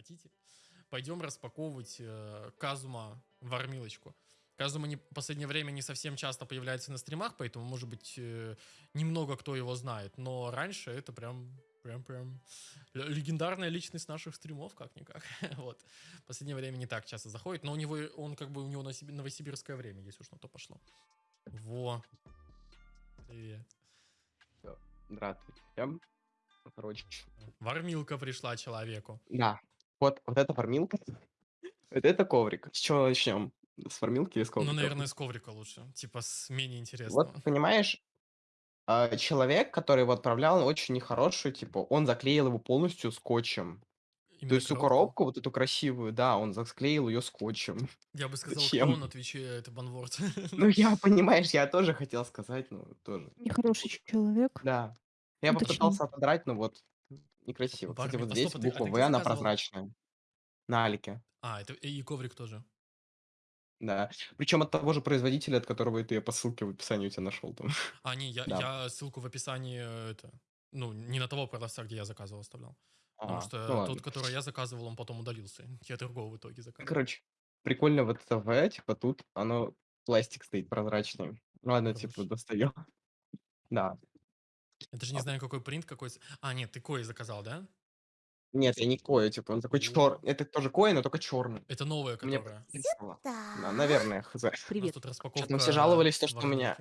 хотите, пойдем распаковывать э, Казума вармилочку. Казума не, в последнее время не совсем часто появляется на стримах, поэтому, может быть, э, немного кто его знает. Но раньше это прям, прям, прям легендарная личность наших стримов, как-никак. вот. В последнее время не так часто заходит, но у него, он как бы, у него новосиб- новосибирское время, если уж на то пошло. Во. Привет. Здравствуйте. Короче, Вармилка пришла человеку. да. Вот, вот эта фармилка. Вот это коврик. С чего начнем? С фармилки или с Ну, коврика? наверное, с коврика лучше. Типа с менее Вот, интересного. понимаешь, а, человек, который его отправлял, он очень нехороший, типа, он заклеил его полностью скотчем. То Именно есть всю коробку, вот эту красивую, да, он заклеил ее скотчем. Я бы сказал, Зачем? кто он, отвечает это банворд. Ну, я, понимаешь, я тоже хотел сказать, ну, тоже. Нехороший человек. Да. Я Уточни. попытался отодрать, но вот некрасиво. Кстати, вот А здесь стоп, а ты- а буква ты В, она заказывал? прозрачная. На Алике. А, это и коврик тоже. Да. Причем от того же производителя, от которого ты по ссылке в описании у тебя нашел там. А, не, я, Да. я ссылку в описании, э, это, ну, не на того продавца, где я заказывал, оставлял. Потому А, что ну тот, ладно. который я заказывал, он потом удалился. Я другого в итоге заказал. Короче, прикольно вот это В, типа тут оно пластик стоит прозрачный. Ну ладно, Хорош. типа достаю. Да. Это же не знаю, какой принт, какой... А, нет, ты кой заказал, да? Нет, я не кое, типа он такой О. чер. Это тоже кое, но только черный. Это новая, Мне которая. понравилось. Да, наверное, хз. Привет. тут распаковка все жаловались, то, что у меня-.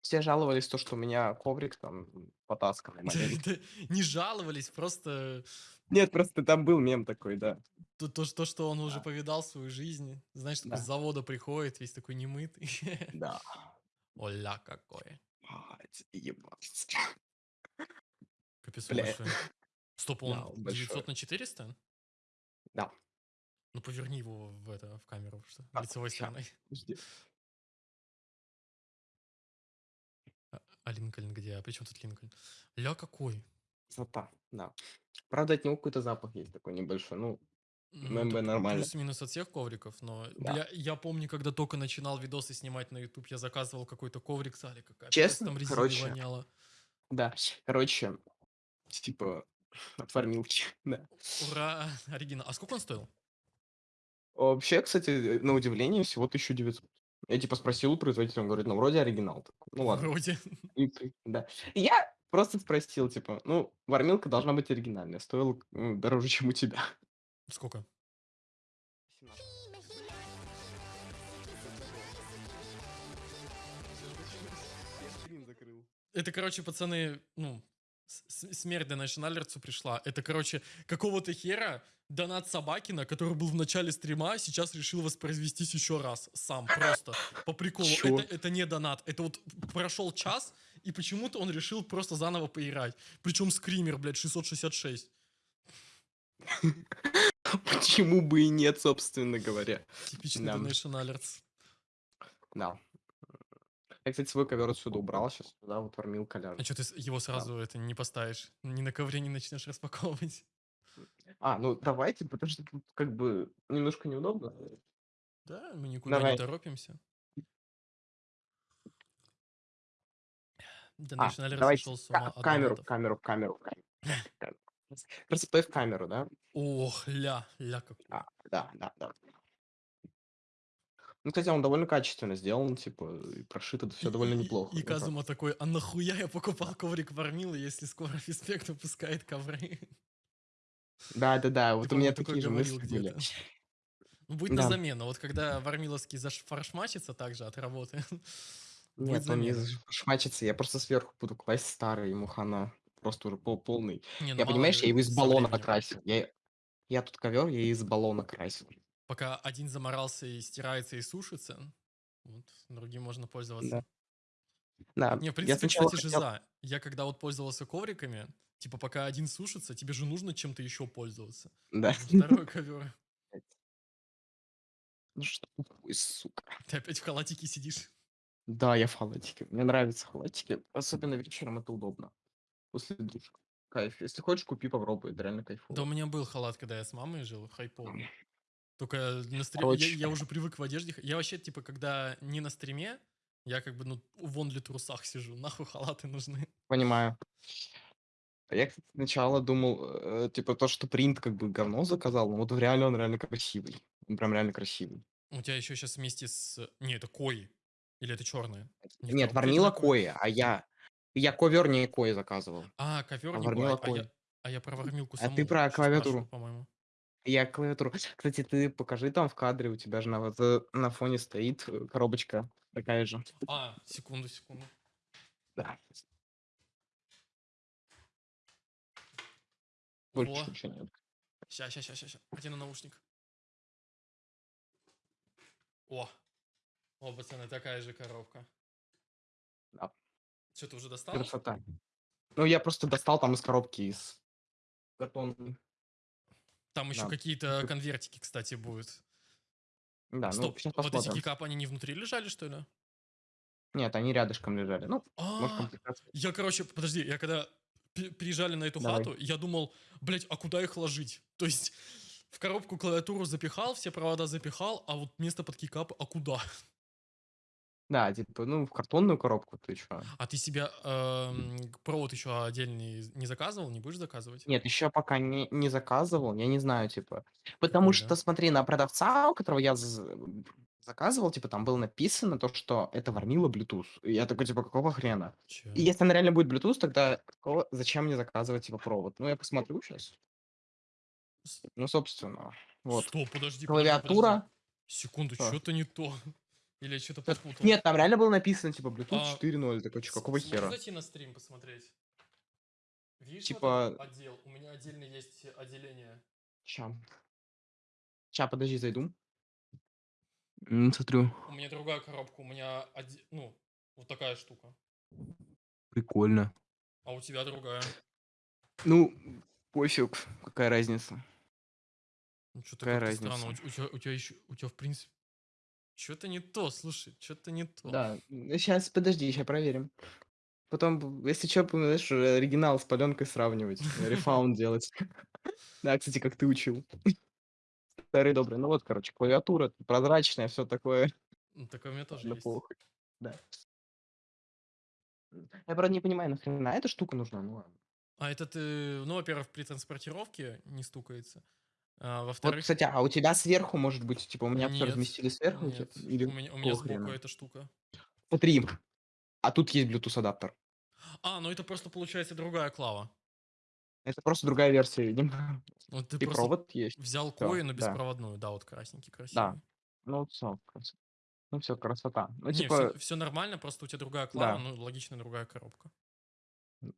Все жаловались, то, что у меня коврик там потасканный Не жаловались, просто Нет, просто там был мем такой, да. то, то, что- то, что он уже Да. повидал свою жизнь. Знаешь, такой Да. с завода приходит, весь такой немытый. Да. Оля какое. Ать, ебать. Капец, Бля. большой. Стоп, Да, он он большой. 900 на 400? Да. Ну, поверни его в, это, в камеру, что Так, лицевой ща. стороной. Подожди. А, а Линкольн где? А при чем тут Линкольн? Ля какой? Красота, да. Правда, от него какой-то запах есть такой небольшой. Ну, ММБ это нормально. Плюс-минус от всех ковриков, но Да. бля, я помню, когда только начинал видосы снимать на YouTube, я заказывал какой-то коврик с Алика. Честно? там Короче, воняло. да. Короче, типа, от фармилки, да. Ура, оригинал. А сколько он стоил? Вообще, кстати, на удивление, всего 1900. Я типа спросил у производителя, он говорит, ну, вроде оригинал. Такой, Ну, ладно. Вроде. И да. И Я просто спросил, типа, ну, вармилка должна быть оригинальная. Стоила дороже, чем у тебя. Сколько? Это, короче, пацаны, ну, смерть до Националерцу пришла. Это, короче, какого-то хера донат Собакина, который был в начале стрима, а сейчас решил воспроизвестись еще раз. Сам, просто. По приколу. Чё? Это, это не донат. Это вот прошел час, и почему-то он решил просто заново поиграть. Причем скример, блядь, 666. Почему бы и нет, собственно говоря. Типичный Да. Donation Alerts. Да. Я, кстати, свой ковер отсюда убрал сейчас. Да, вот вармилка А ляжет. что ты его сразу это не поставишь? Ни на ковре не начнешь распаковывать? А, ну давайте, потому что тут как бы немножко неудобно. Да, мы никуда Давай. не торопимся. А, Donation Alert давайте с ума от камеру, донатов. камеру, камеру, камеру. Просто стой в камеру, да? Ох, ля, ля как. А, да, да, да. Ну, кстати, он довольно качественно сделан, типа, и прошит это все И- довольно и- неплохо. И Ну, так. Казума такой, а нахуя я покупал коврик Вармилы, если скоро Фиспект выпускает ковры? Да, да, да, вот у по-моему, меня такие же говорил мысли были. где-то. Ну, будет на Да. замену. Вот когда Вармиловский зафаршмачится также от работы, будет Нет, он не замена. шмачится, я просто сверху буду класть старый, ему хана. Просто уже пол полный. Не, ну Я, понимаешь, ли, я его из баллона временем. красил. Я, я тут ковер, я из баллона красил. Пока один заморался и стирается и сушится, вот, другим можно пользоваться. Да. Не, в я принципе, сначала кстати, же за. Я когда вот пользовался ковриками, типа пока один сушится, тебе же нужно чем-то еще пользоваться. Да. Второй ковер. Ну что, ой, сука. Ты опять в халатике сидишь. Да, я в халатике. Мне нравятся халатики. Особенно вечером это удобно. После душа. Кайф. Если хочешь, купи, попробуй. Это реально кайфово. Да у меня был халат, когда я с мамой жил, хайповый. Только на стриме... Я, я уже привык в одежде. Я вообще, типа, когда не на стриме, я как бы, ну, вон для трусах сижу. Нахуй халаты нужны. Понимаю. А я, кстати, сначала думал, э, типа то, что принт как бы говно заказал, но вот реально он реально красивый. Он прям реально красивый. У тебя еще сейчас вместе с... Не, это кои. Или это них Нет, коробки Варнила? Кои, а я я ковер не Кои заказывал. А, ковер А не кой, а я, а я про вармилку А саму ты про клавиатуру. по-моему. Я клавиатуру. Кстати, ты покажи там в кадре, у тебя же на, вот, э, на фоне стоит э, коробочка такая же. А, секунду, секунду. Да. Больше ничего нет. Ща, ща, ща, ща. Один наушник. О. О, пацаны, такая же коробка. Да. Что, ты уже достал? Красота. Ну, я просто достал там из коробки из картонной. Там еще Да. какие-то конвертики, кстати, будут. Да, Стоп, ну, вот эти кикапы, они не внутри лежали, что ли? Нет, они рядышком лежали. Ну, может, А, комплектация. я, короче, подожди, я когда приезжали на эту Давай. хату, я думал, блять, а куда их ложить? То есть в коробку клавиатуру запихал, все провода запихал, а вот место под кикап, а куда? Да, типа, ну, в картонную коробку ты чё? А ты себя эм, провод еще отдельный не заказывал, не будешь заказывать? Нет, еще пока не, не заказывал, я не знаю, типа. Потому Прикольно. что, смотри, на продавца, у которого я з- заказывал, типа, там было написано то, что это варнила Bluetooth. И я такой, типа, какого хрена? Че? И если она реально будет Bluetooth, тогда какого- зачем мне заказывать, типа, провод? Ну, я посмотрю сейчас. С- Ну, собственно, вот. Стоп, подожди, подожди, Клавиатура. подожди. Секунду, Что? что-то не то. Или что-то попутал. Нет, там реально было написано, типа, Bluetooth А, 4.0. Такой, чё, С- какого хера? зайти на стрим посмотреть? Видишь, вот Типа- этот отдел? У меня отдельно есть отделение. Ща. Ща, подожди, зайду. Смотрю. У меня другая коробка, у меня, оде- ну, вот такая штука. Прикольно. А у тебя другая. Ну, пофиг, какая разница. Ну, что-то Какая как-то странно. У, разница? у тебя, у тебя еще, у тебя в принципе... Что-то не то, слушай, что-то не то. Да, сейчас, подожди, сейчас проверим. Потом, б- если что, знаешь, оригинал с паленкой сравнивать, рефаунд делать. Да, кстати, как ты учил. Старый добрый. Ну вот, короче, клавиатура прозрачная, все такое. Ну, такое у меня тоже Ладно, есть. похуй. Да. Я, правда, не понимаю, нахрена эта штука нужна? Ну ладно. А это ты, ну, во-первых, при транспортировке не стукается. А, Вот, во-вторых, кстати, а у тебя сверху, может быть, типа, у меня все Нет, разместили сверху? нет, типа, Или у меня, у меня какого сбоку хрена? эта штука. Смотри, а тут есть Bluetooth адаптер. А, ну это просто получается другая клава. Это просто другая версия, видимо. Вот ты И просто провод есть. взял Всё, кою, но да. беспроводную, да, вот красненький, Да. красивый. Ну, все, ну все, красота. Ну, Не, типа, все, нормально, просто у тебя другая клава, Да. ну, логично, другая коробка.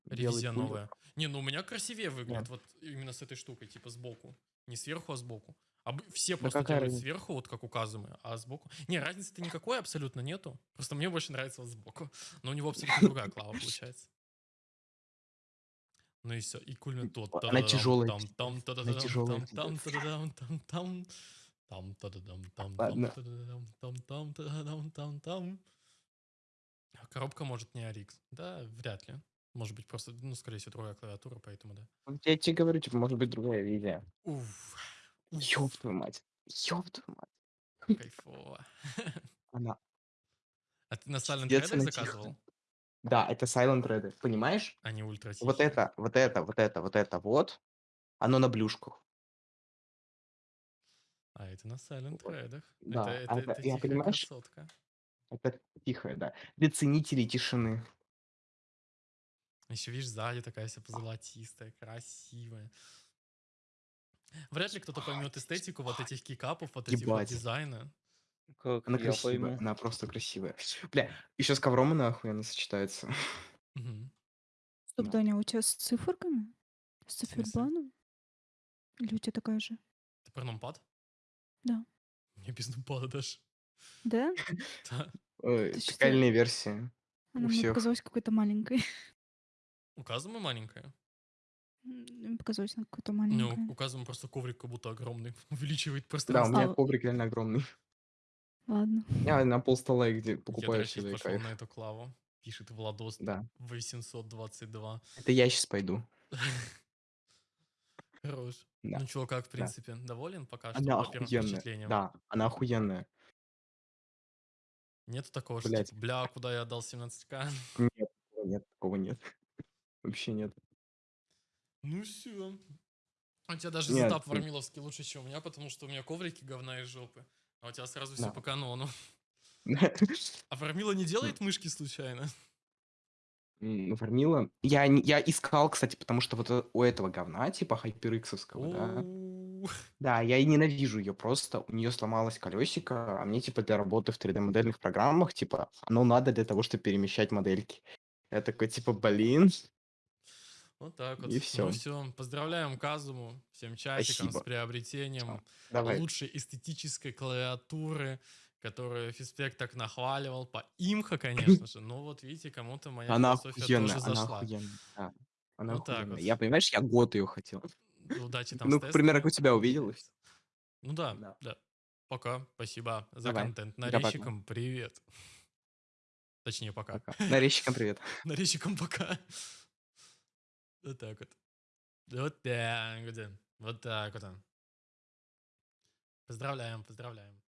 Ревизия пуль. новая. Не, ну у меня красивее выглядит, вот именно с этой штукой, типа сбоку. Не сверху, а сбоку. А все Да просто делают разница? сверху, вот как у Казумы, а сбоку... Не, разницы-то никакой абсолютно нету. Просто мне больше нравится вот сбоку. Но у него абсолютно другая клава получается. Ну и все, и кульмин тот. Она тяжелая, Там, там, Она та-да-дам, тяжелая, там, там, та-да-дам, там, там. Там, та-да-дам, там, там, Ладно. та-да-дам, там, там, та-да-дам, там, там. А Коробка может не RX. Да, вряд ли. Может быть, просто, ну, скорее всего, другая клавиатура, поэтому да. Вот Я тебе говорю, типа, может быть другая видео. Уф. Ёб твою мать. Ёб твою мать. Кайфово. Она... А ты на Silent Пиздец, Red она заказывал? Да, это Silent Red, понимаешь? Не ультра Вот это, вот это, вот это, вот это вот, оно на блюшках. А это на Silent Вот. Red. Да, Это, а это, это- это я тихая понимаешь- красотка. Это тихое, да. Для ценителей тишины. Еще, видишь, сзади такая вся позолотистая, красивая. Вряд ли кто-то поймет эстетику вот этих кикапов, вот этих вот дизайна. Как Она красивая, пойму. она просто красивая. Бля, еще с ковром она охуенно сочетается. Мгм. Стоп, Да. Даня, а у тебя с циферками? С цифербланом? Или у тебя такая же? Ты про нумпад? Да. Мне без нумпада даже. Да? Да. Прикольная версия. Она мне показалась какой-то маленькой. У Казумы маленькая. Мне показалось, она какой-то Ну, маленькая. у Казумы просто коврик как будто огромный. Увеличивает Да, у меня А, коврик реально огромный. Ладно. Я на пол стола, где Я, покупаю всегда и пошел на эту клаву. Пишет Владос Да. 822. Это я сейчас пойду. Хорош. Да. Ну, чувак, в принципе, доволен пока что Она по охуенная. Да, она охуенная. Нету такого, что типа, бля, куда я отдал 17к? Нет, нет, такого нет. Вообще нет. Ну все. У тебя даже Нет, сетап ты- вармиловский лучше, чем у меня, потому что у меня коврики говна из жопы. А у тебя сразу все Да. по канону. А вармила не делает мышки случайно? М, Вармила. Я, не- я искал, кстати, потому что вот э, у этого говна, типа HyperX-овского, да. Да, я и ненавижу ее просто. У нее сломалось колесико, а мне, типа, для работы в 3D-модельных программах, типа, оно надо для того, чтобы перемещать модельки. Я такой, типа, блин. Вот так вот. И Ну всё. все. Поздравляем Казуму. Всем чатикам с Спасибо. приобретением Давай. лучшей эстетической клавиатуры, которую Физпек так нахваливал. По имха, конечно же. Но вот видите, кому-то моя Она философия охуенная, тоже она зашла. охуенная. да. Она Вот так охуенная. вот. Я, понимаешь, я год ее хотел. Удачи там Ну, с к примеру, как у тебя увидел. и всё. Ну да, Да. да. Пока. Спасибо за Давай. контент. Нарезчикам привет. Точнее, пока. Пока. Нарезчикам привет. Нарезчикам пока. Вот так вот. Вот так вот. Вот так вот. Поздравляем, поздравляем.